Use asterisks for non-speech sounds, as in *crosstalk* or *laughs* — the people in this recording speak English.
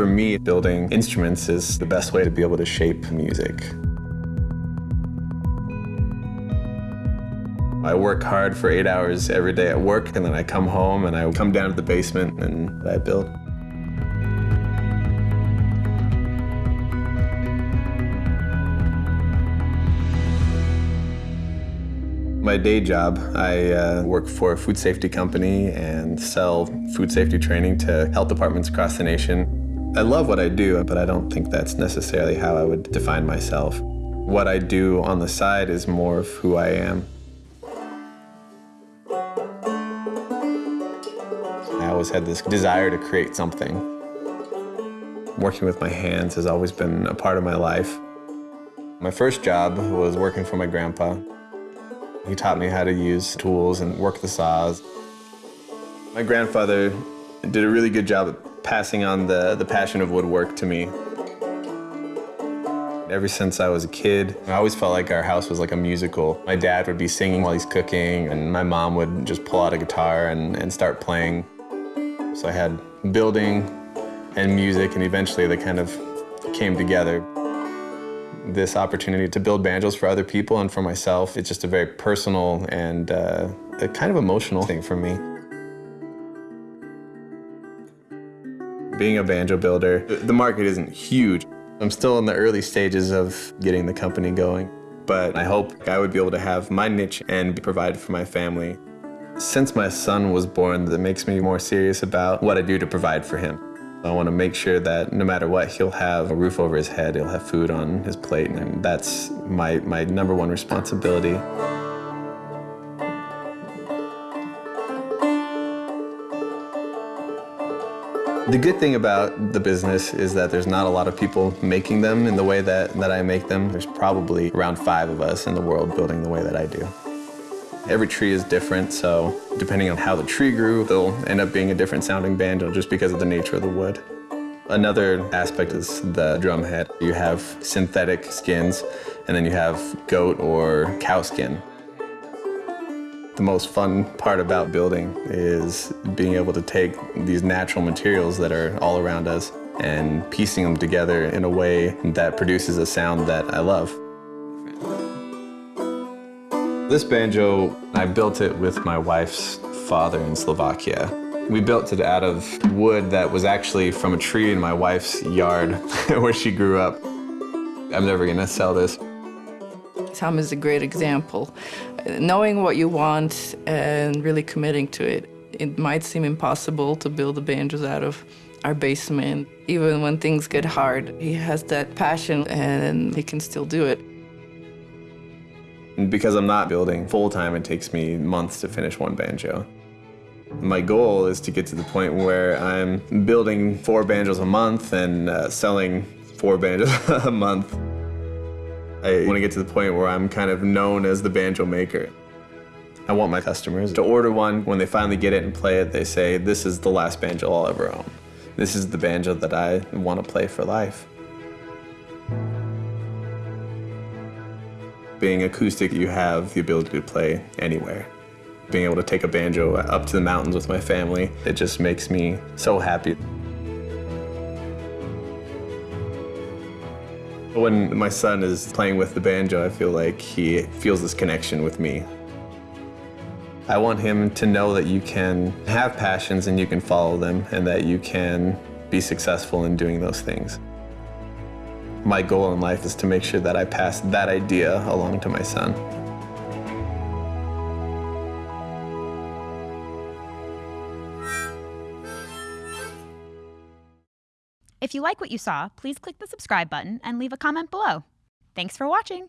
For me, building instruments is the best way to be able to shape music. I work hard for eight hours every day at work, and then I come home and I come down to the basement and I build. My day job, I uh, work for a food safety company and sell food safety training to health departments across the nation. I love what I do, but I don't think that's necessarily how I would define myself. What I do on the side is more of who I am. I always had this desire to create something. Working with my hands has always been a part of my life. My first job was working for my grandpa. He taught me how to use tools and work the saws. My grandfather did a really good job passing on the, the passion of woodwork to me. Ever since I was a kid, I always felt like our house was like a musical. My dad would be singing while he's cooking, and my mom would just pull out a guitar and, and start playing. So I had building and music, and eventually they kind of came together. This opportunity to build banjos for other people and for myself, it's just a very personal and uh, a kind of emotional thing for me. Being a banjo builder, the market isn't huge. I'm still in the early stages of getting the company going, but I hope I would be able to have my niche and provide for my family. Since my son was born, that makes me more serious about what I do to provide for him. I want to make sure that no matter what, he'll have a roof over his head, he'll have food on his plate, and that's my, my number one responsibility. The good thing about the business is that there's not a lot of people making them in the way that, that I make them. There's probably around five of us in the world building the way that I do. Every tree is different, so depending on how the tree grew, they'll end up being a different sounding banjo just because of the nature of the wood. Another aspect is the drum head. You have synthetic skins, and then you have goat or cow skin. The most fun part about building is being able to take these natural materials that are all around us and piecing them together in a way that produces a sound that I love. This banjo, I built it with my wife's father in Slovakia. We built it out of wood that was actually from a tree in my wife's yard *laughs* where she grew up. I'm never gonna sell this. Tom is a great example. Knowing what you want and really committing to it. It might seem impossible to build the banjos out of our basement. Even when things get hard, he has that passion and he can still do it. Because I'm not building full-time, it takes me months to finish one banjo. My goal is to get to the point where I'm building four banjos a month and uh, selling four banjos *laughs* a month. I want to get to the point where I'm kind of known as the banjo maker. I want my customers to order one. When they finally get it and play it, they say, this is the last banjo I'll ever own. This is the banjo that I want to play for life. Being acoustic, you have the ability to play anywhere. Being able to take a banjo up to the mountains with my family, it just makes me so happy. When my son is playing with the banjo, I feel like he feels this connection with me. I want him to know that you can have passions and you can follow them and that you can be successful in doing those things. My goal in life is to make sure that I pass that idea along to my son. If you like what you saw, please click the subscribe button and leave a comment below. Thanks for watching!